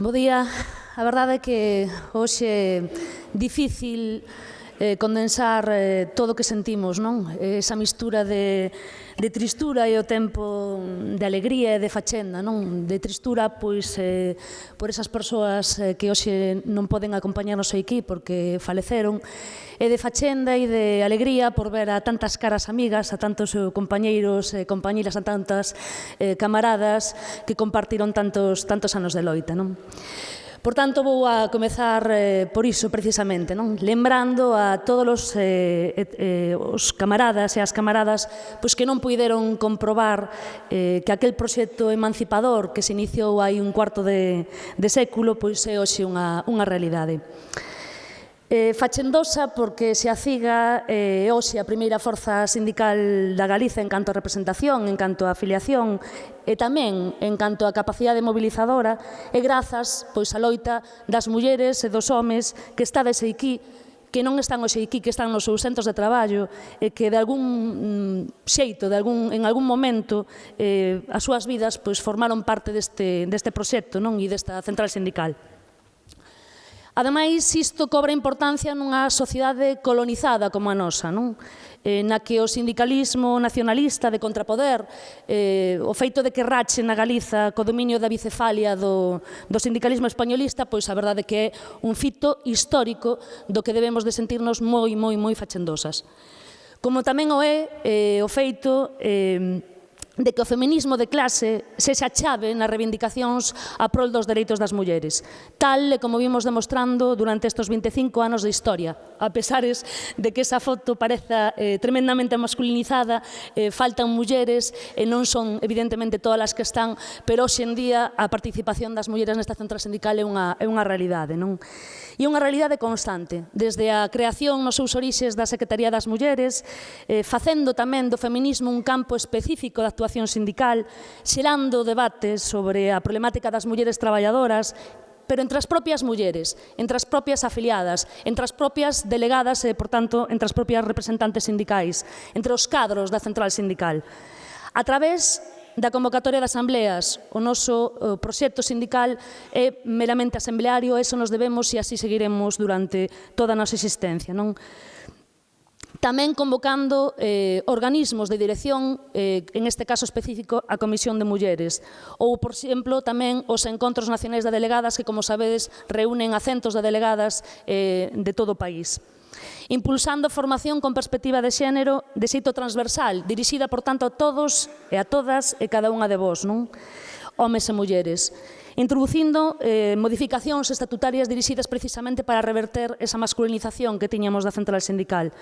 Bo día. A verdade é que hoxe difícil eh, condensar eh, todo o que sentimos, non? Esa mistura de, de tristura e o tempo de alegría e de fachenda, non? De tristura, pois, eh, por esas persoas eh, que hoxe non poden acompañarnos aquí porque faleceron, e de fachenda e de alegría por ver a tantas caras amigas, a tantos eh, compañeiros e compañeiras, a tantas eh, camaradas que compartiron tantos, tantos anos de loita, non? Por tanto, vou a comezar eh, por iso precisamente, non? lembrando a todos os, eh, eh, os camaradas e as camaradas pois, que non puideron comprobar eh, que aquel proxecto emancipador que se iniciou hai un cuarto de, de século pois é hoxe unha, unha realidade. Eh, Fachendosa porque se aciga eh, hoxe a primeira forza sindical da Galiza en canto a representación, en canto a afiliación e tamén en canto a capacidade mobilizadora e grazas pois a loita das mulleres e dos homes que está desde aquí que non están hoxe aquí, que están nos seus centros de traballo e que de algún mm, xeito, de algún, en algún momento, eh, as súas vidas pois, formaron parte deste, deste proxecto non? e desta central sindical. Ademais, isto cobra importancia nunha sociedade colonizada como a nosa, non? Eh, na que o sindicalismo nacionalista de contrapoder, eh, o feito de que rache na Galiza co dominio da bicefalia do, do sindicalismo españolista, pois a verdade que é un fito histórico do que debemos de sentirnos moi, moi, moi fachendosas. Como tamén o é eh, o feito eh, de que o feminismo de clase sexa chave nas reivindicacións a prol dos dereitos das mulleres, tal como vimos demostrando durante estes 25 anos de historia. A pesares de que esa foto pareza eh, tremendamente masculinizada, eh, faltan mulleres, e non son evidentemente todas as que están, pero hoxendía a participación das mulleres nesta central sindical é unha, é unha realidade. Non? E unha realidade constante, desde a creación nos seus orixes da Secretaría das Mulleres, eh, facendo tamén do feminismo un campo específico de actuación Sindical, xerando debates sobre a problemática das mulleres traballadoras pero entre as propias mulleres, entre as propias afiliadas, entre as propias delegadas e, por tanto, entre as propias representantes sindicais, entre os cadros da central sindical. A través da convocatoria de asambleas, o noso o proxecto sindical é meramente asambleario, eso nos debemos e así seguiremos durante toda a nosa existencia. Non? tamén convocando eh, organismos de dirección, eh, en este caso específico a Comisión de Mulleres, ou, por exemplo, tamén os encontros nacionais de delegadas que, como sabedes, reúnen a centos de delegadas eh, de todo o país. Impulsando formación con perspectiva de xénero de xeito transversal, dirixida, por tanto, a todos e a todas e cada unha de vós. Non? homes e mulleres, introducindo eh, modificacións estatutarias dirixidas precisamente para reverter esa masculinización que tiñamos da central sindical,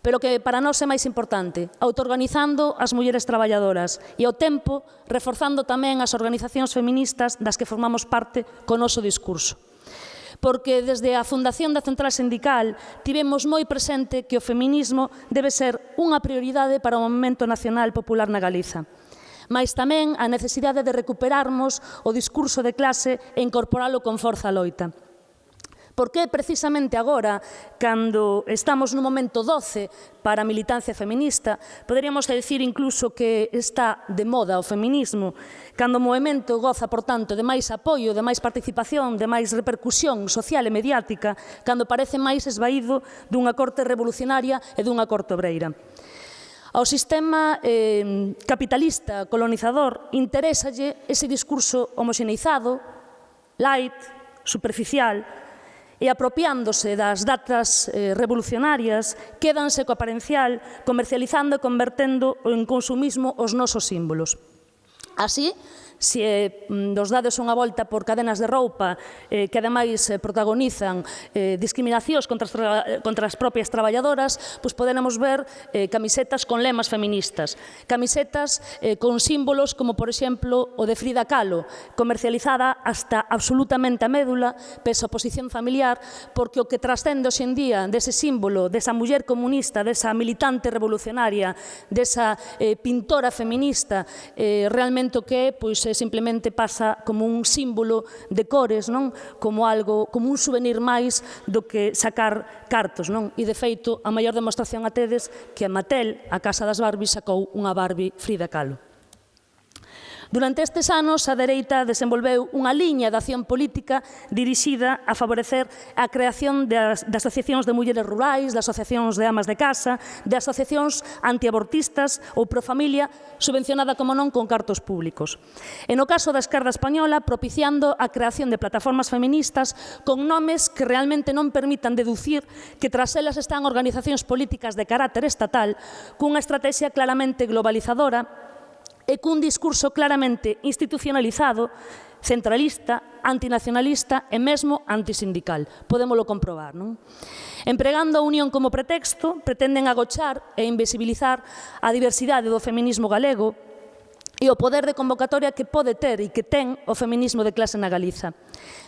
pero que para nós é máis importante, autoorganizando as mulleres traballadoras e ao tempo reforzando tamén as organizacións feministas das que formamos parte con noso discurso porque desde a fundación da Central Sindical tivemos moi presente que o feminismo debe ser unha prioridade para o movimento nacional popular na Galiza mas tamén a necesidade de recuperarmos o discurso de clase e incorporalo con forza loita. Por que precisamente agora, cando estamos nun momento doce para a militancia feminista, poderíamos decir incluso que está de moda o feminismo, cando o movimento goza, por tanto, de máis apoio, de máis participación, de máis repercusión social e mediática, cando parece máis esvaído dunha corte revolucionaria e dunha corte obreira. Ao sistema eh, capitalista colonizador interésalle ese discurso homoxeneizado, light, superficial, e apropiándose das datas eh, revolucionarias, quédanse co aparencial, comercializando e convertendo en consumismo os nosos símbolos. Así, se eh, nos mm, dades unha volta por cadenas de roupa eh, que ademais eh, protagonizan eh, discriminacións contra as, contra as propias traballadoras, pois poderemos ver eh, camisetas con lemas feministas, camisetas eh, con símbolos como, por exemplo, o de Frida Kahlo, comercializada hasta absolutamente a médula, pese a posición familiar, porque o que trascende hoxendía dese símbolo, desa muller comunista, desa militante revolucionaria, desa eh, pintora feminista, eh, realmente o que é, pois, se simplemente pasa como un símbolo de cores, non? Como algo, como un souvenir máis do que sacar cartos, non? E de feito, a maior demostración a tedes que a Mattel, a Casa das Barbies, sacou unha Barbie Frida Kahlo. Durante estes anos, a dereita desenvolveu unha liña de acción política dirixida a favorecer a creación das, de asociacións de mulleres rurais, das asociacións de amas de casa, de asociacións antiabortistas ou profamilia, subvencionada, como non, con cartos públicos. E no caso da esquerda española, propiciando a creación de plataformas feministas con nomes que realmente non permitan deducir que tras elas están organizacións políticas de carácter estatal cunha estrategia claramente globalizadora e cun discurso claramente institucionalizado, centralista, antinacionalista e mesmo antisindical. Podémolo comprobar, non? Empregando a unión como pretexto, pretenden agochar e invisibilizar a diversidade do feminismo galego e o poder de convocatoria que pode ter e que ten o feminismo de clase na Galiza.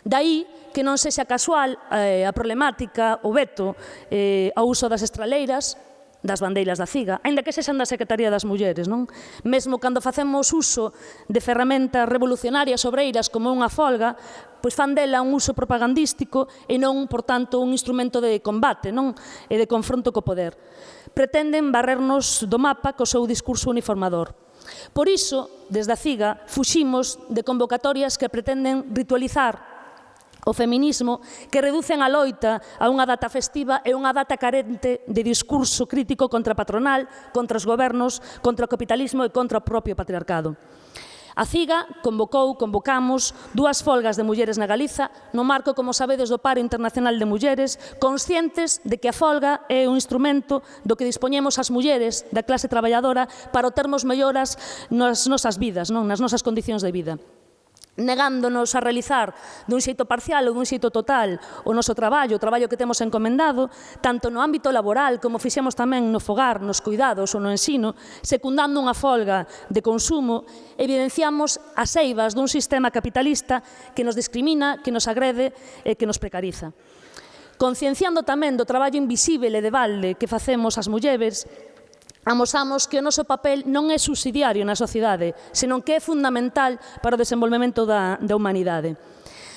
Daí que non sexa casual eh, a problemática, o veto eh, ao uso das estraleiras, das bandeiras da CIGA, aínda que sexan da Secretaría das Mulleres, non? Mesmo cando facemos uso de ferramentas revolucionarias obreiras como unha folga, pois fan dela un uso propagandístico e non, por tanto, un instrumento de combate, non? E de confronto co poder. Pretenden barrernos do mapa co seu discurso uniformador. Por iso, desde a CIGA, fuximos de convocatorias que pretenden ritualizar o feminismo que reducen a loita a unha data festiva e unha data carente de discurso crítico contra patronal, contra os gobernos, contra o capitalismo e contra o propio patriarcado. A CIGA convocou, convocamos, dúas folgas de mulleres na Galiza no marco, como sabedes, do Paro Internacional de Mulleres, conscientes de que a folga é un instrumento do que dispoñemos as mulleres da clase traballadora para termos melloras nas nosas vidas, non nas nosas condicións de vida negándonos a realizar dun xeito parcial ou dun xeito total o noso traballo, o traballo que temos encomendado, tanto no ámbito laboral como fixemos tamén no fogar, nos cuidados ou no ensino, secundando unha folga de consumo, evidenciamos as eivas dun sistema capitalista que nos discrimina, que nos agrede e que nos precariza. Concienciando tamén do traballo invisible e de balde que facemos as mulleres, amosamos que o noso papel non é subsidiario na sociedade, senón que é fundamental para o desenvolvemento da, da humanidade.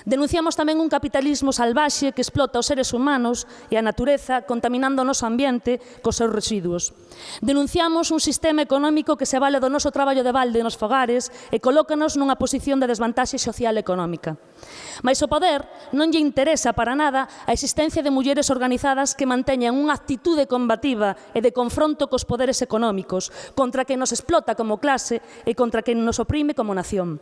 Denunciamos tamén un capitalismo salvaxe que explota os seres humanos e a natureza contaminando o noso ambiente cos seus residuos. Denunciamos un sistema económico que se vale do noso traballo de balde nos fogares e colócanos nunha posición de desvantaxe social e económica. Mais o poder non lle interesa para nada a existencia de mulleres organizadas que manteñan unha actitude combativa e de confronto cos poderes económicos, contra que nos explota como clase e contra que nos oprime como nación.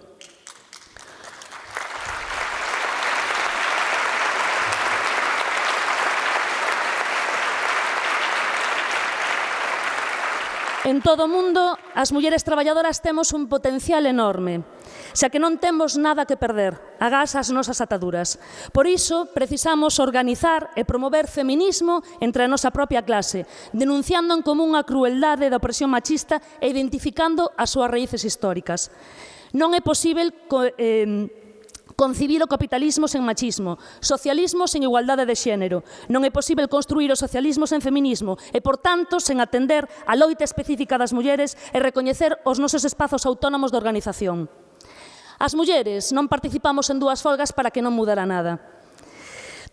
todo o mundo, as mulleres traballadoras temos un potencial enorme, xa que non temos nada que perder, agás as nosas ataduras. Por iso, precisamos organizar e promover feminismo entre a nosa propia clase, denunciando en común a crueldade da opresión machista e identificando as súas raíces históricas. Non é posible... Co, eh, concibir o capitalismo sen machismo, socialismo sen igualdade de xénero. Non é posible construir o socialismo sen feminismo e, por tanto, sen atender a loita específica das mulleres e recoñecer os nosos espazos autónomos de organización. As mulleres non participamos en dúas folgas para que non mudara nada.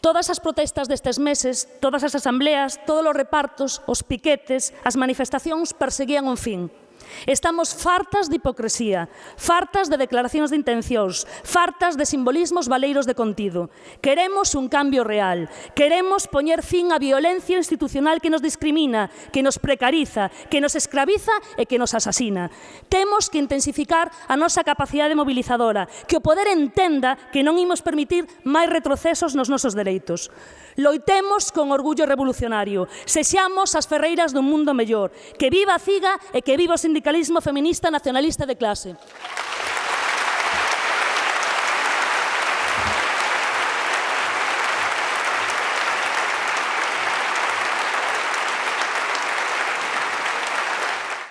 Todas as protestas destes meses, todas as asambleas, todos os repartos, os piquetes, as manifestacións perseguían un fin, Estamos fartas de hipocresía, fartas de declaracións de intencións, fartas de simbolismos valeiros de contido. Queremos un cambio real, queremos poñer fin á violencia institucional que nos discrimina, que nos precariza, que nos escraviza e que nos asasina. Temos que intensificar a nosa capacidade mobilizadora, que o poder entenda que non imos permitir máis retrocesos nos nosos dereitos. Loitemos con orgullo revolucionario, sexamos as ferreiras dun mundo mellor, que viva a CIGA e que viva o sindicato sindicalismo feminista nacionalista de clase.